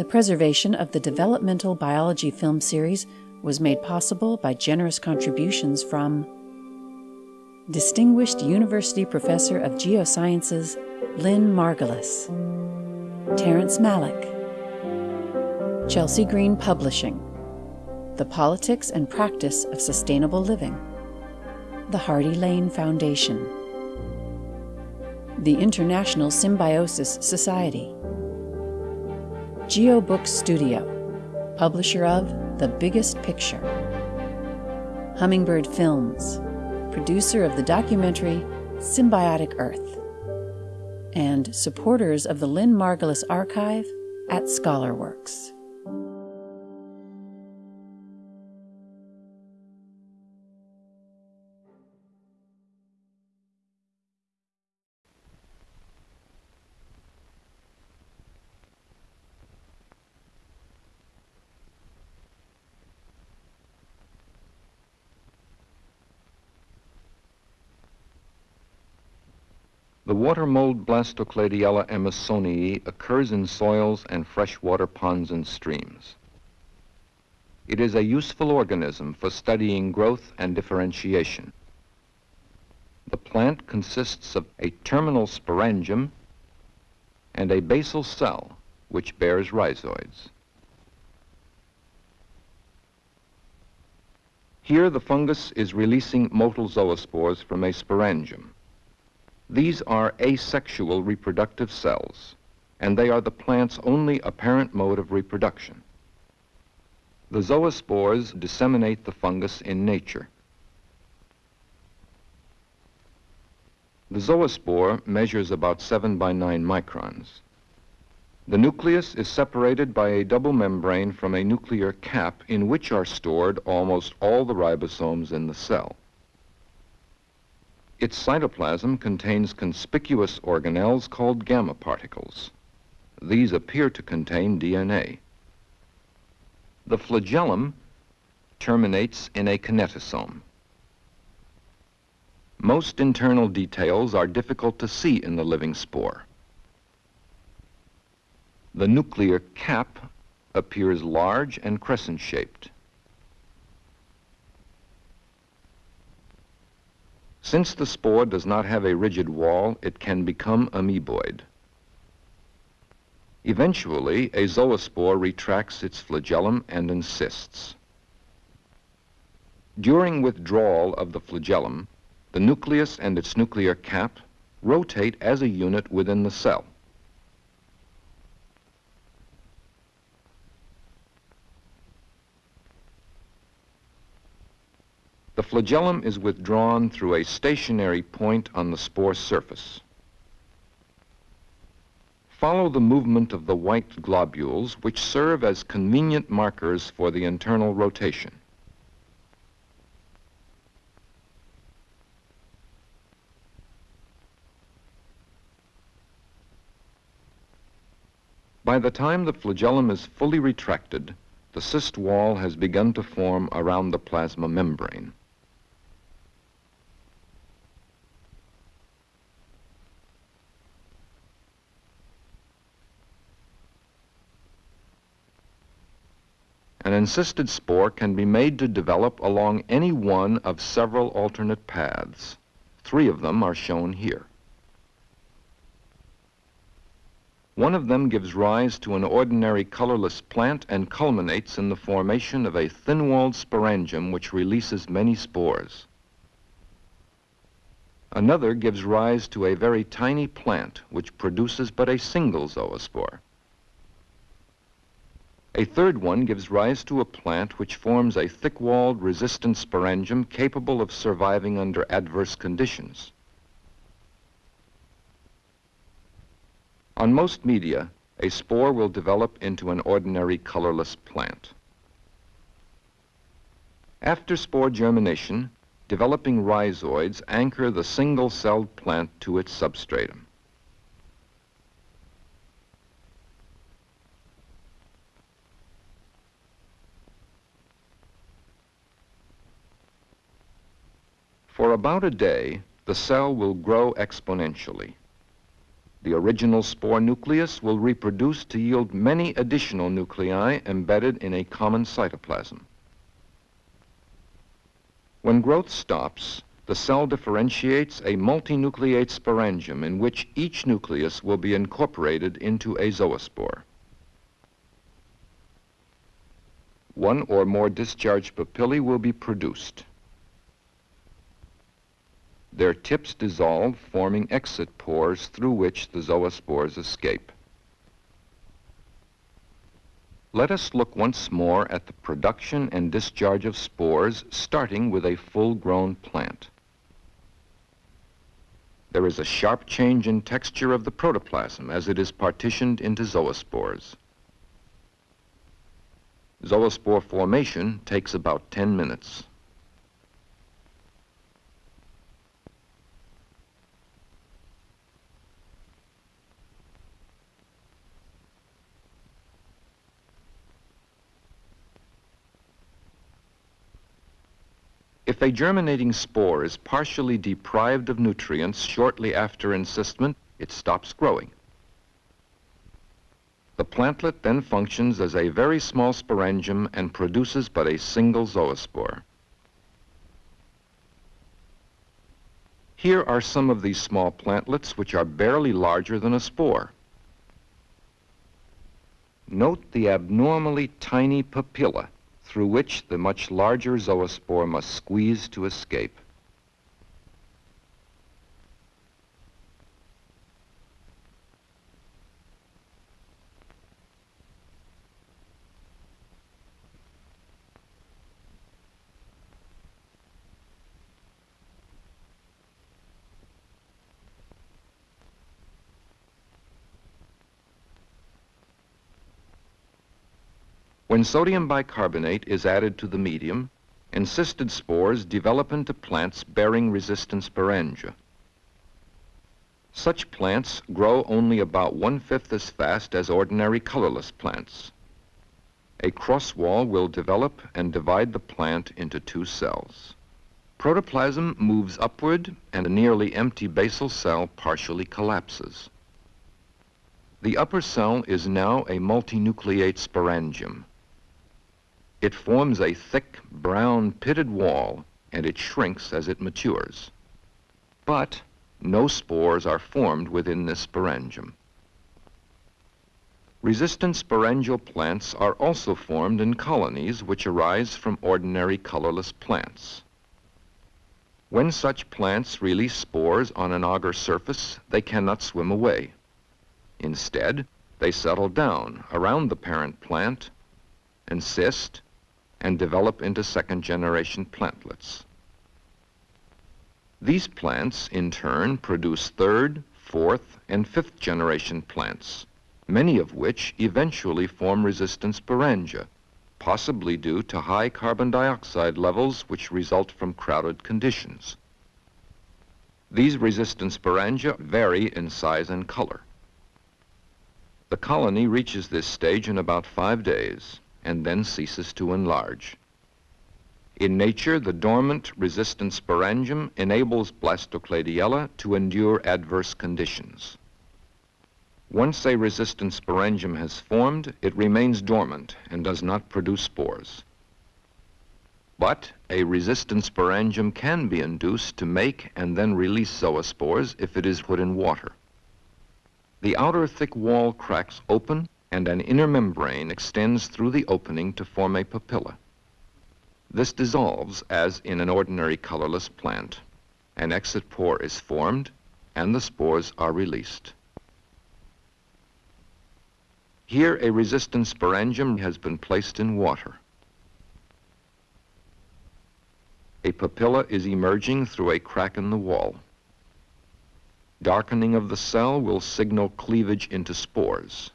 The preservation of the developmental biology film series was made possible by generous contributions from Distinguished University Professor of Geosciences Lynn Margulis, Terrence Malick, Chelsea Green Publishing, The Politics and Practice of Sustainable Living, the Hardy Lane Foundation, the International Symbiosis Society, GeoBook Studio, publisher of The Biggest Picture, Hummingbird Films, producer of the documentary Symbiotic Earth, and supporters of the Lynn Margulis Archive at ScholarWorks. The water mold Blastocladiella emersonii occurs in soils and freshwater ponds and streams. It is a useful organism for studying growth and differentiation. The plant consists of a terminal sporangium and a basal cell, which bears rhizoids. Here the fungus is releasing motile zoospores from a sporangium. These are asexual reproductive cells, and they are the plant's only apparent mode of reproduction. The zoospores disseminate the fungus in nature. The zoospore measures about 7 by 9 microns. The nucleus is separated by a double membrane from a nuclear cap in which are stored almost all the ribosomes in the cell. Its cytoplasm contains conspicuous organelles called gamma particles. These appear to contain DNA. The flagellum terminates in a kinetosome. Most internal details are difficult to see in the living spore. The nuclear cap appears large and crescent-shaped. Since the spore does not have a rigid wall, it can become amoeboid. Eventually, a zoospore retracts its flagellum and encysts. During withdrawal of the flagellum, the nucleus and its nuclear cap rotate as a unit within the cell. The flagellum is withdrawn through a stationary point on the spore surface. Follow the movement of the white globules, which serve as convenient markers for the internal rotation. By the time the flagellum is fully retracted, the cyst wall has begun to form around the plasma membrane. Encysted spore can be made to develop along any one of several alternate paths. Three of them are shown here. One of them gives rise to an ordinary colorless plant and culminates in the formation of a thin-walled sporangium which releases many spores. Another gives rise to a very tiny plant which produces but a single zoospore. A third one gives rise to a plant which forms a thick-walled resistant sporangium capable of surviving under adverse conditions. On most media, a spore will develop into an ordinary colorless plant. After spore germination, developing rhizoids anchor the single-celled plant to its substratum. For about a day, the cell will grow exponentially. The original spore nucleus will reproduce to yield many additional nuclei embedded in a common cytoplasm. When growth stops, the cell differentiates a multinucleate sporangium in which each nucleus will be incorporated into a zoospore. One or more discharged papillae will be produced. Their tips dissolve, forming exit pores through which the zoospores escape. Let us look once more at the production and discharge of spores, starting with a full-grown plant. There is a sharp change in texture of the protoplasm as it is partitioned into zoospores. Zoospore formation takes about 10 minutes. If a germinating spore is partially deprived of nutrients shortly after encystment, it stops growing. The plantlet then functions as a very small sporangium and produces but a single zoospore. Here are some of these small plantlets which are barely larger than a spore. Note the abnormally tiny papilla through which the much larger zoospore must squeeze to escape. When sodium bicarbonate is added to the medium, encysted spores develop into plants bearing resistant sporangia. Such plants grow only about one-fifth as fast as ordinary colorless plants. A cross wall will develop and divide the plant into two cells. Protoplasm moves upward and a nearly empty basal cell partially collapses. The upper cell is now a multinucleate sporangium. It forms a thick, brown, pitted wall, and it shrinks as it matures. But no spores are formed within this sporangium. Resistant sporangial plants are also formed in colonies which arise from ordinary colorless plants. When such plants release spores on an agar surface, they cannot swim away. Instead, they settle down around the parent plant, encyst, and develop into second-generation plantlets. These plants, in turn, produce third, fourth, and fifth-generation plants, many of which eventually form resistant sporangia, possibly due to high carbon dioxide levels which result from crowded conditions. These resistant sporangia vary in size and color. The colony reaches this stage in about five days, and then ceases to enlarge. In nature, the dormant resistant sporangium enables Blastocladiella to endure adverse conditions. Once a resistant sporangium has formed, it remains dormant and does not produce spores. But a resistant sporangium can be induced to make and then release zoospores if it is put in water. The outer thick wall cracks open and an inner membrane extends through the opening to form a papilla. This dissolves as in an ordinary colorless plant. An exit pore is formed and the spores are released. Here a resistant sporangium has been placed in water. A papilla is emerging through a crack in the wall. Darkening of the cell will signal cleavage into spores.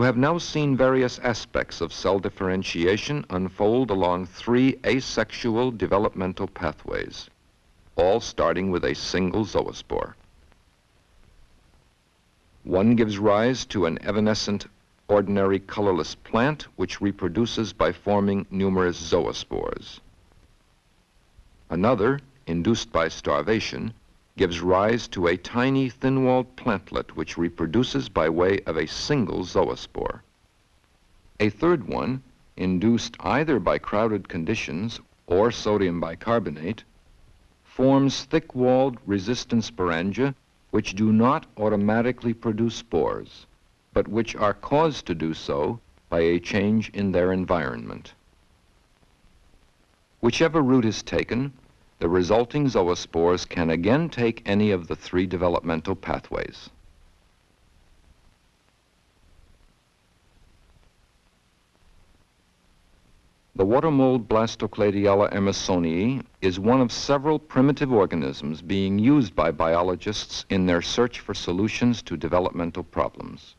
You have now seen various aspects of cell differentiation unfold along three asexual developmental pathways, all starting with a single zoospore. One gives rise to an evanescent ordinary colorless plant which reproduces by forming numerous zoospores. Another, induced by starvation, gives rise to a tiny thin-walled plantlet which reproduces by way of a single zoospore. A third one, induced either by crowded conditions or sodium bicarbonate, forms thick-walled resistant sporangia which do not automatically produce spores, but which are caused to do so by a change in their environment. Whichever route is taken, the resulting zoospores can again take any of the three developmental pathways. The water mold Blastocladiella emersonii is one of several primitive organisms being used by biologists in their search for solutions to developmental problems.